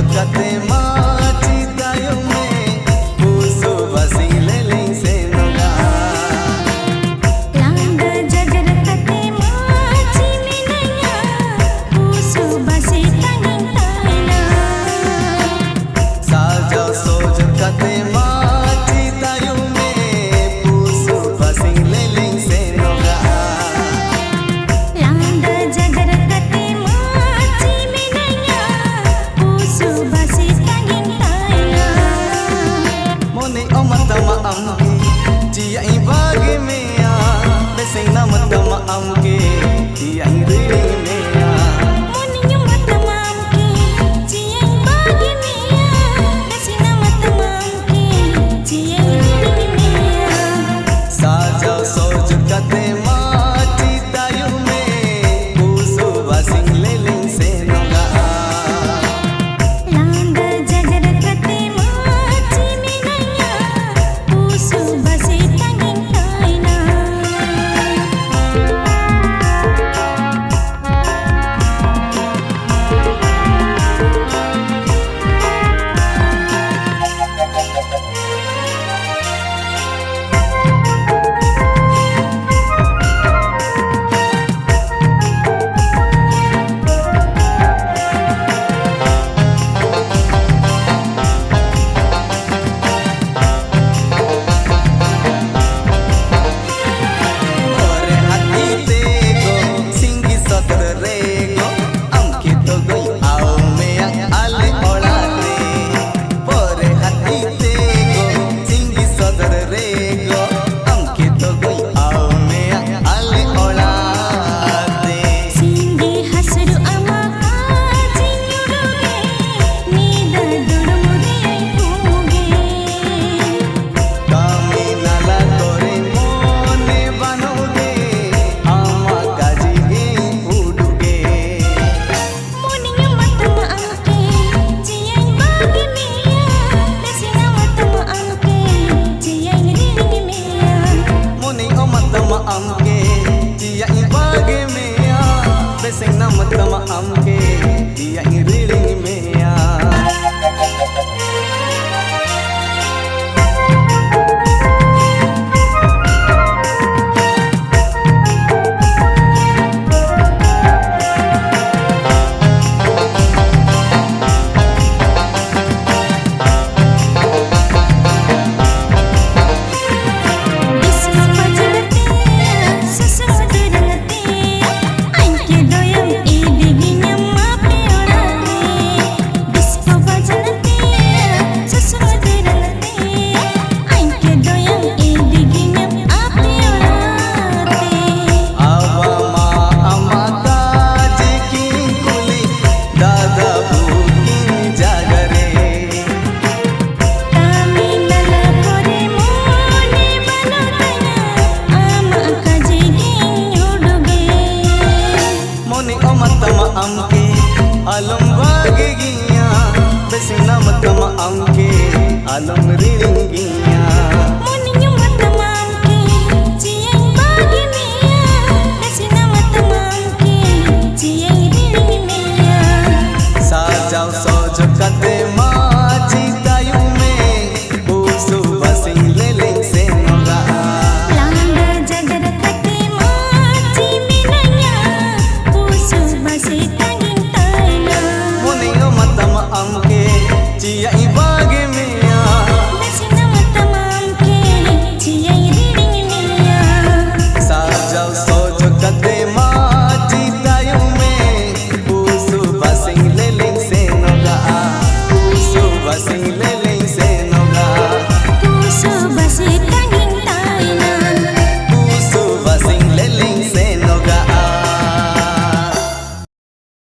Look at them Alam Ringi